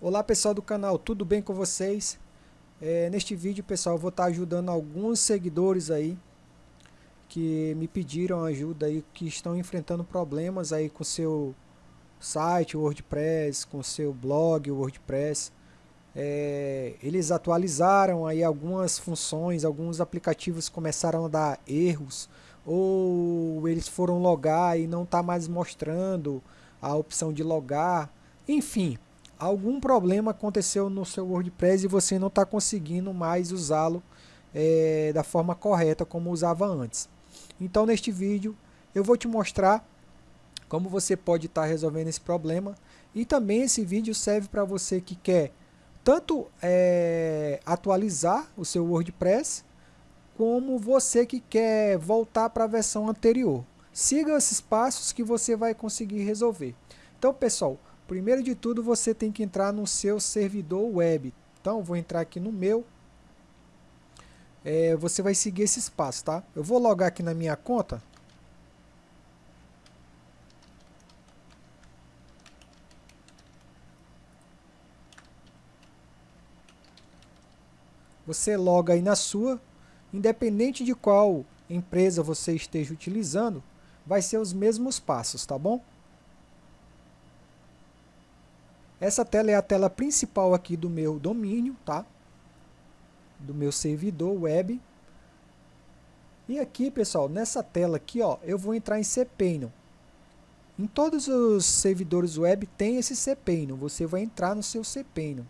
Olá pessoal do canal, tudo bem com vocês? É, neste vídeo pessoal vou estar ajudando alguns seguidores aí que me pediram ajuda aí, que estão enfrentando problemas aí com seu site WordPress, com seu blog WordPress. É, eles atualizaram aí algumas funções, alguns aplicativos começaram a dar erros ou eles foram logar e não está mais mostrando a opção de logar. Enfim, algum problema aconteceu no seu WordPress e você não está conseguindo mais usá-lo é, da forma correta como usava antes. Então neste vídeo eu vou te mostrar como você pode estar tá resolvendo esse problema e também esse vídeo serve para você que quer tanto é, atualizar o seu WordPress como você que quer voltar para a versão anterior. Siga esses passos que você vai conseguir resolver. Então pessoal, Primeiro de tudo, você tem que entrar no seu servidor web. Então, vou entrar aqui no meu. É, você vai seguir esses passos, tá? Eu vou logar aqui na minha conta. Você loga aí na sua, independente de qual empresa você esteja utilizando, vai ser os mesmos passos, tá bom? Essa tela é a tela principal aqui do meu domínio, tá? Do meu servidor web. E aqui, pessoal, nessa tela aqui, ó, eu vou entrar em cPanel. Em todos os servidores web tem esse cPanel. Você vai entrar no seu cPanel.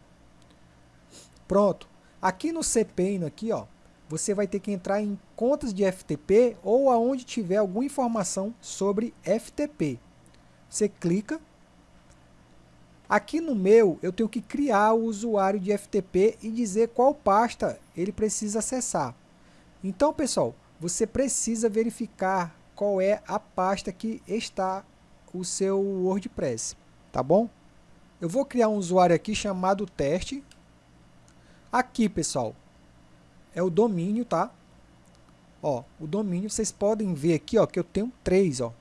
Pronto. Aqui no cPanel aqui, ó, você vai ter que entrar em contas de FTP ou aonde tiver alguma informação sobre FTP. Você clica Aqui no meu, eu tenho que criar o usuário de FTP e dizer qual pasta ele precisa acessar. Então, pessoal, você precisa verificar qual é a pasta que está o seu WordPress, tá bom? Eu vou criar um usuário aqui chamado teste. Aqui, pessoal, é o domínio, tá? Ó, o domínio, vocês podem ver aqui, ó, que eu tenho três, ó.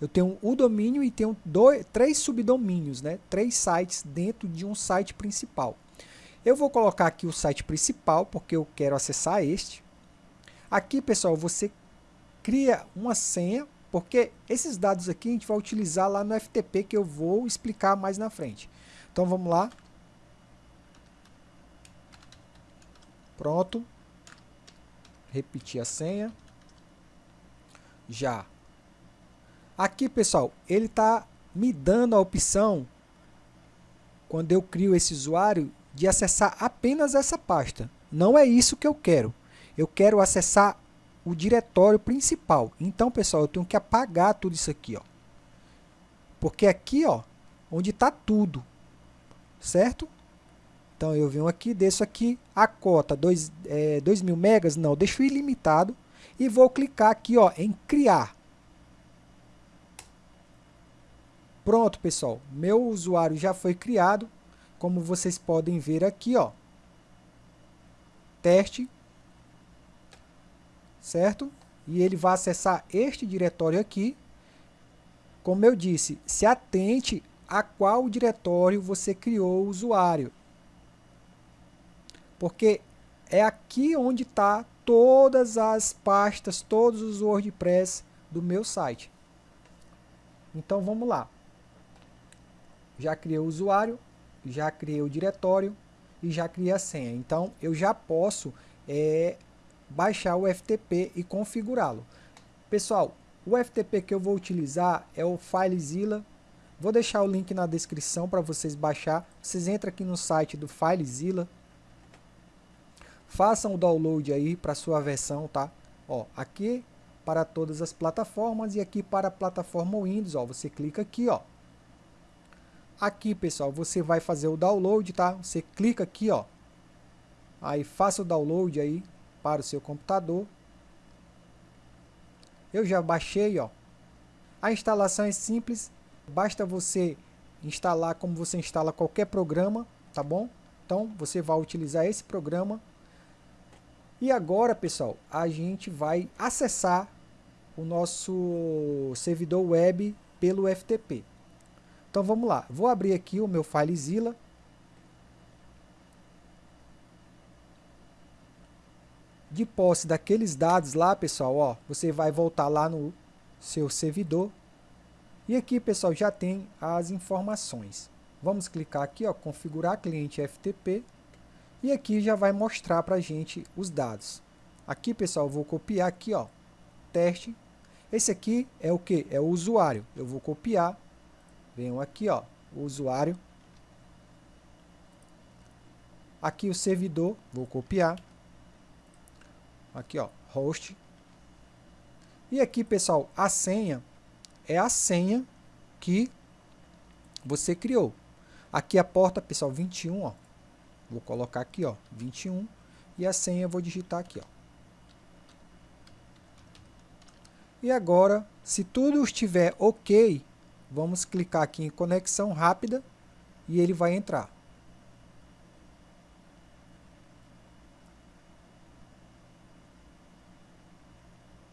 Eu tenho o domínio e tenho dois, três subdomínios, né? três sites dentro de um site principal. Eu vou colocar aqui o site principal, porque eu quero acessar este. Aqui, pessoal, você cria uma senha, porque esses dados aqui a gente vai utilizar lá no FTP, que eu vou explicar mais na frente. Então, vamos lá. Pronto. Repetir a senha. Já Aqui, pessoal, ele está me dando a opção, quando eu crio esse usuário, de acessar apenas essa pasta. Não é isso que eu quero. Eu quero acessar o diretório principal. Então, pessoal, eu tenho que apagar tudo isso aqui, ó. Porque aqui, ó, onde está tudo, certo? Então, eu venho aqui, desço aqui, a cota 2 é, mil megas, não, deixo ilimitado e vou clicar aqui, ó, em criar. Pronto, pessoal. Meu usuário já foi criado. Como vocês podem ver aqui, ó. Teste. Certo? E ele vai acessar este diretório aqui. Como eu disse, se atente a qual diretório você criou o usuário. Porque é aqui onde está todas as pastas, todos os WordPress do meu site. Então vamos lá já criei o usuário, já criei o diretório e já criei a senha. Então, eu já posso é, baixar o FTP e configurá-lo. Pessoal, o FTP que eu vou utilizar é o FileZilla. Vou deixar o link na descrição para vocês baixar. Vocês entram aqui no site do FileZilla. Façam o download aí para sua versão, tá? Ó, aqui para todas as plataformas e aqui para a plataforma Windows, ó, você clica aqui, ó. Aqui, pessoal, você vai fazer o download, tá? Você clica aqui, ó. Aí faça o download aí para o seu computador. Eu já baixei, ó. A instalação é simples, basta você instalar como você instala qualquer programa, tá bom? Então, você vai utilizar esse programa. E agora, pessoal, a gente vai acessar o nosso servidor web pelo FTP. Então vamos lá, vou abrir aqui o meu FileZilla. De posse daqueles dados lá, pessoal, ó, você vai voltar lá no seu servidor. E aqui, pessoal, já tem as informações. Vamos clicar aqui, ó, configurar cliente FTP. E aqui já vai mostrar para gente os dados. Aqui, pessoal, vou copiar aqui, ó, teste. Esse aqui é o que? É o usuário. Eu vou copiar Venho aqui, ó, o usuário. Aqui o servidor, vou copiar. Aqui, ó, host. E aqui, pessoal, a senha é a senha que você criou. Aqui a porta, pessoal, 21, ó. Vou colocar aqui, ó, 21. E a senha eu vou digitar aqui, ó. E agora, se tudo estiver ok, vamos clicar aqui em conexão rápida e ele vai entrar.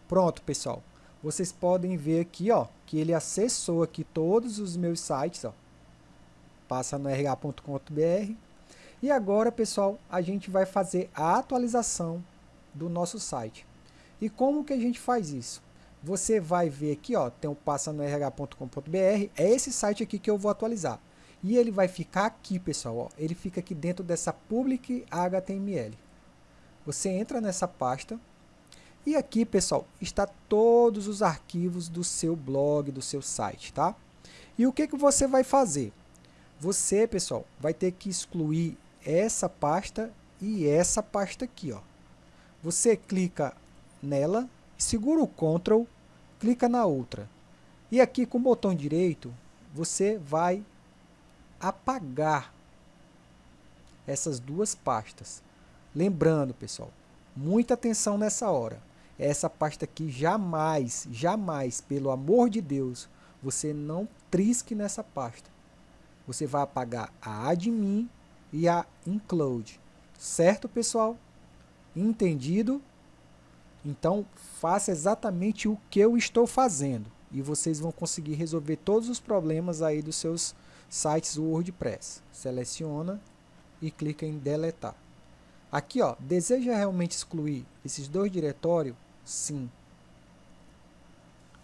Pronto, pessoal. Vocês podem ver aqui, ó, que ele acessou aqui todos os meus sites, ó. Passa no rh.com.br. E agora, pessoal, a gente vai fazer a atualização do nosso site. E como que a gente faz isso? Você vai ver aqui, ó, tem o passa no rh.com.br, é esse site aqui que eu vou atualizar. E ele vai ficar aqui, pessoal, ó, ele fica aqui dentro dessa public HTML. Você entra nessa pasta, e aqui, pessoal, está todos os arquivos do seu blog, do seu site, tá? E o que, que você vai fazer? Você, pessoal, vai ter que excluir essa pasta e essa pasta aqui, ó. Você clica nela, segura o Ctrl, clica na outra. E aqui com o botão direito, você vai apagar essas duas pastas. Lembrando, pessoal, muita atenção nessa hora essa pasta aqui jamais, jamais, pelo amor de Deus, você não trisque nessa pasta. Você vai apagar a admin e a include. Certo, pessoal? Entendido? Então, faça exatamente o que eu estou fazendo e vocês vão conseguir resolver todos os problemas aí dos seus sites WordPress. Seleciona e clica em deletar. Aqui, ó, deseja realmente excluir esses dois diretórios? Sim.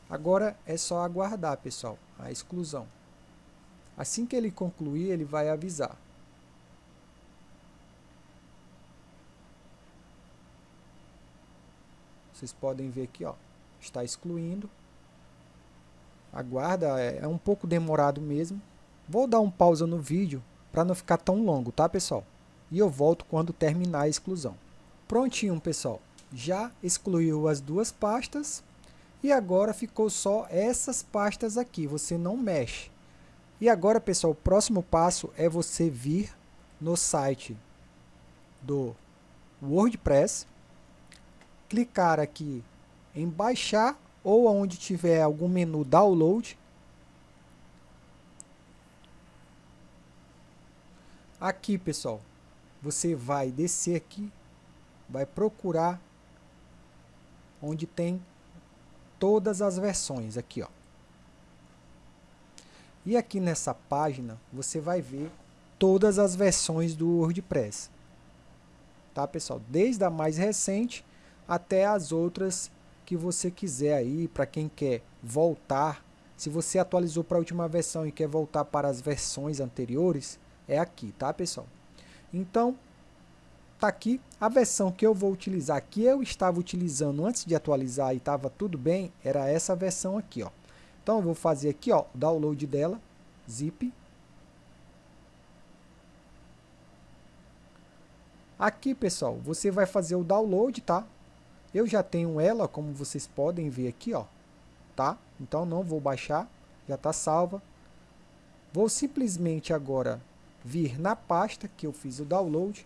Agora é só aguardar, pessoal, a exclusão. Assim que ele concluir, ele vai avisar. Vocês podem ver aqui, ó, está excluindo. Aguarda, é, é um pouco demorado mesmo. Vou dar um pausa no vídeo para não ficar tão longo, tá, pessoal? E eu volto quando terminar a exclusão. Prontinho, pessoal já excluiu as duas pastas e agora ficou só essas pastas aqui, você não mexe. E agora, pessoal, o próximo passo é você vir no site do WordPress, clicar aqui em baixar ou onde tiver algum menu download. Aqui, pessoal, você vai descer aqui, vai procurar onde tem todas as versões aqui, ó. E aqui nessa página você vai ver todas as versões do WordPress. Tá, pessoal? Desde a mais recente até as outras que você quiser aí, para quem quer voltar. Se você atualizou para a última versão e quer voltar para as versões anteriores, é aqui, tá, pessoal? Então, Tá aqui a versão que eu vou utilizar, que eu estava utilizando antes de atualizar e estava tudo bem, era essa versão aqui, ó. Então eu vou fazer aqui, ó, o download dela, zip. Aqui, pessoal, você vai fazer o download, tá? Eu já tenho ela, como vocês podem ver aqui, ó, tá? Então não vou baixar, já está salva. Vou simplesmente agora vir na pasta que eu fiz o download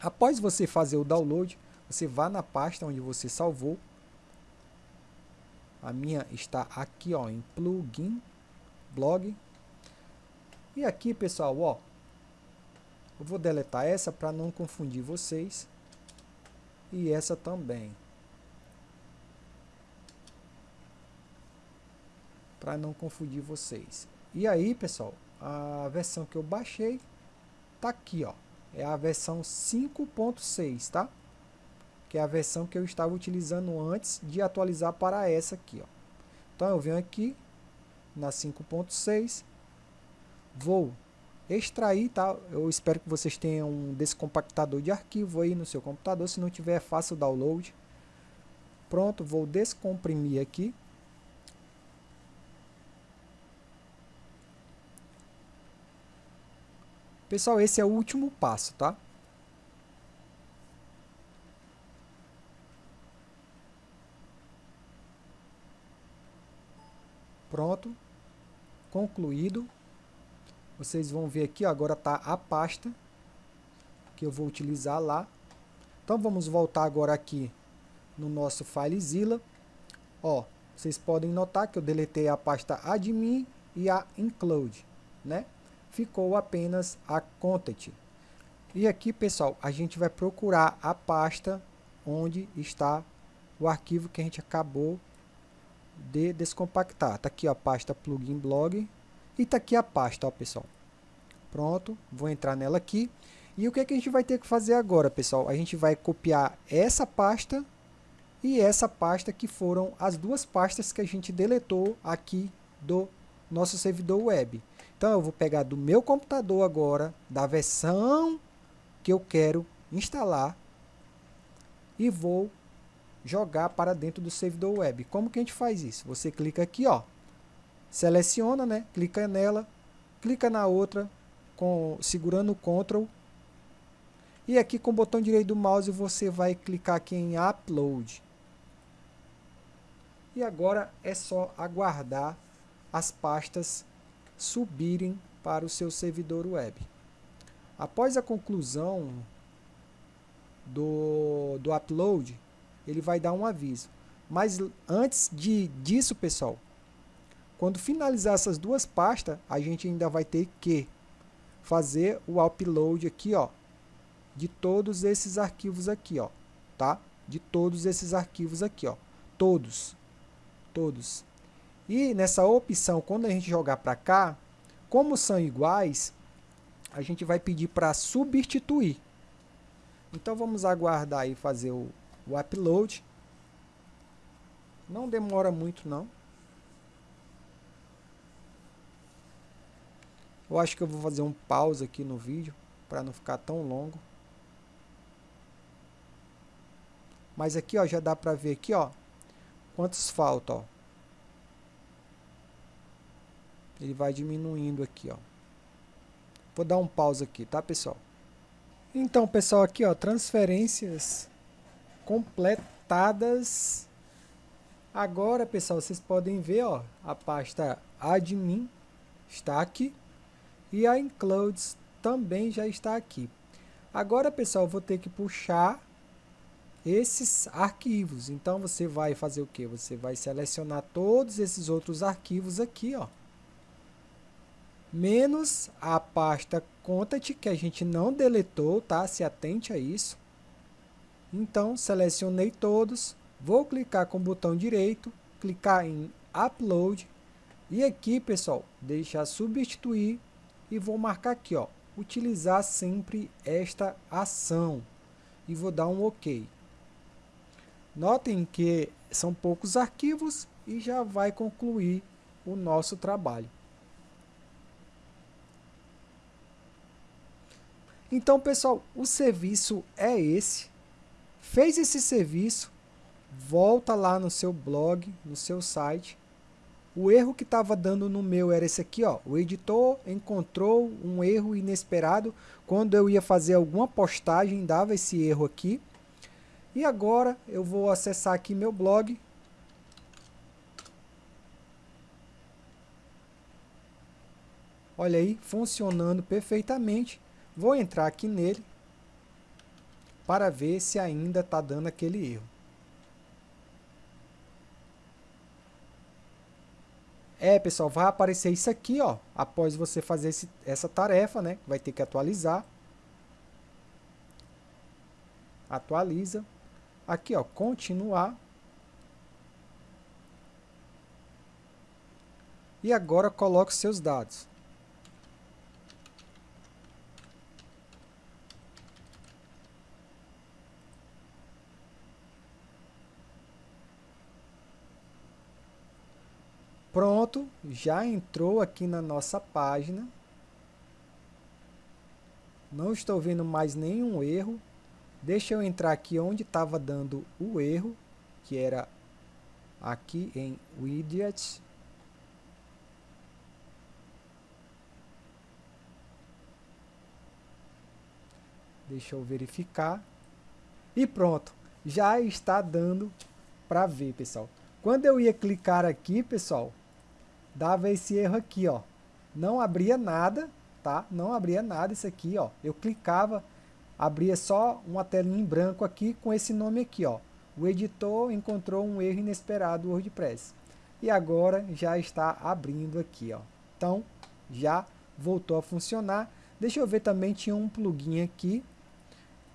Após você fazer o download, você vá na pasta onde você salvou. A minha está aqui ó, em plugin, blog. E aqui, pessoal, ó, eu vou deletar essa para não confundir vocês. E essa também. Para não confundir vocês. E aí, pessoal, a versão que eu baixei tá aqui, ó é a versão 5.6, tá? que é a versão que eu estava utilizando antes de atualizar para essa aqui. Ó. Então eu venho aqui na 5.6, vou extrair, tá? Eu espero que vocês tenham um descompactador de arquivo aí no seu computador, se não tiver é fácil download. Pronto, vou descomprimir aqui. Pessoal, esse é o último passo, tá? Pronto, concluído. Vocês vão ver aqui, ó, agora está a pasta que eu vou utilizar lá. Então vamos voltar agora aqui no nosso FileZilla. Ó, vocês podem notar que eu deletei a pasta admin e a include, né? Ficou apenas a content. E aqui, pessoal, a gente vai procurar a pasta onde está o arquivo que a gente acabou de descompactar. Tá aqui a pasta plugin blog e tá aqui a pasta, ó, pessoal. Pronto, vou entrar nela aqui. E o que, é que a gente vai ter que fazer agora, pessoal? A gente vai copiar essa pasta e essa pasta que foram as duas pastas que a gente deletou aqui do nosso servidor web. Então eu vou pegar do meu computador agora, da versão que eu quero instalar e vou jogar para dentro do servidor web. Como que a gente faz isso? Você clica aqui, ó, seleciona, né? Clica nela, clica na outra, com, segurando o Ctrl. E aqui com o botão direito do mouse você vai clicar aqui em Upload. E agora é só aguardar as pastas subirem para o seu servidor web. Após a conclusão do, do upload, ele vai dar um aviso. Mas antes de, disso, pessoal, quando finalizar essas duas pastas, a gente ainda vai ter que fazer o upload aqui, ó, de todos esses arquivos aqui, ó, tá? De todos esses arquivos aqui, ó, todos, todos. E nessa opção, quando a gente jogar para cá, como são iguais, a gente vai pedir para substituir. Então vamos aguardar aí fazer o, o upload. Não demora muito não. Eu acho que eu vou fazer um pause aqui no vídeo para não ficar tão longo. Mas aqui ó, já dá para ver aqui ó, quantos faltam ó. Ele vai diminuindo aqui ó. Vou dar um pause aqui, tá pessoal? Então pessoal, aqui ó, transferências completadas. Agora pessoal, vocês podem ver ó, a pasta admin está aqui e a includes também já está aqui. Agora, pessoal, vou ter que puxar esses arquivos. Então, você vai fazer o que? Você vai selecionar todos esses outros arquivos aqui, ó. Menos a pasta content, que a gente não deletou, tá? Se atente a isso. Então, selecionei todos. Vou clicar com o botão direito, clicar em Upload. E aqui, pessoal, deixar substituir e vou marcar aqui, ó, utilizar sempre esta ação e vou dar um OK. Notem que são poucos arquivos e já vai concluir o nosso trabalho. Então, pessoal, o serviço é esse. Fez esse serviço, volta lá no seu blog, no seu site o erro que estava dando no meu era esse aqui, ó. O editor encontrou um erro inesperado. Quando eu ia fazer alguma postagem, dava esse erro aqui. E agora eu vou acessar aqui meu blog. Olha aí, funcionando perfeitamente. Vou entrar aqui nele para ver se ainda está dando aquele erro. É, pessoal, vai aparecer isso aqui, ó, após você fazer esse, essa tarefa, né? Vai ter que atualizar. Atualiza. Aqui, ó, continuar. E agora coloque seus dados. Já entrou aqui na nossa página. Não estou vendo mais nenhum erro. Deixa eu entrar aqui onde estava dando o erro, que era aqui em Widgets. Deixa eu verificar. E pronto, já está dando para ver, pessoal. Quando eu ia clicar aqui, pessoal, dava esse erro aqui, ó. Não abria nada, tá? Não abria nada isso aqui, ó. Eu clicava, abria só uma telinha em branco aqui com esse nome aqui, ó. O editor encontrou um erro inesperado do WordPress. E agora já está abrindo aqui, ó. Então, já voltou a funcionar. Deixa eu ver também, tinha um plugin aqui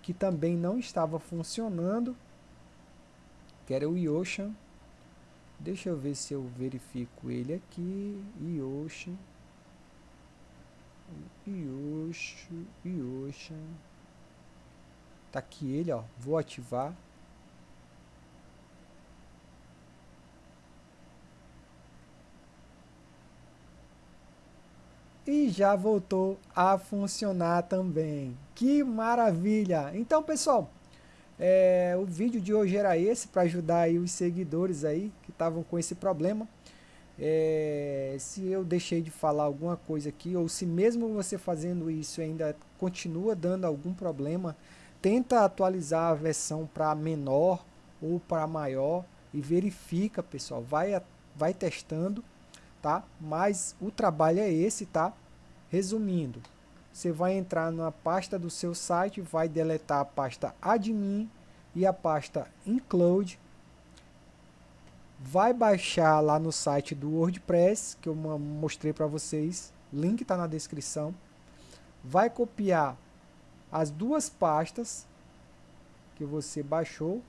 que também não estava funcionando, que era o Yocean. Deixa eu ver se eu verifico ele aqui. Yocean. Yoshi, Yoshi. Tá aqui ele, ó. Vou ativar. E já voltou a funcionar também. Que maravilha! Então, pessoal, é, o vídeo de hoje era esse para ajudar aí os seguidores aí que estavam com esse problema. É, se eu deixei de falar alguma coisa aqui, ou se mesmo você fazendo isso ainda continua dando algum problema, tenta atualizar a versão para menor ou para maior e verifica, pessoal, vai, vai testando, tá? Mas o trabalho é esse, tá? Resumindo, você vai entrar na pasta do seu site, vai deletar a pasta admin e a pasta include, vai baixar lá no site do WordPress, que eu mostrei para vocês, link está na descrição, vai copiar as duas pastas que você baixou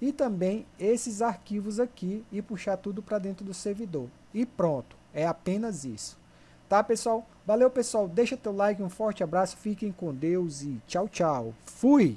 e também esses arquivos aqui e puxar tudo para dentro do servidor. E pronto, é apenas isso. Tá, pessoal? Valeu, pessoal. Deixa teu like, um forte abraço, fiquem com Deus e tchau, tchau. Fui!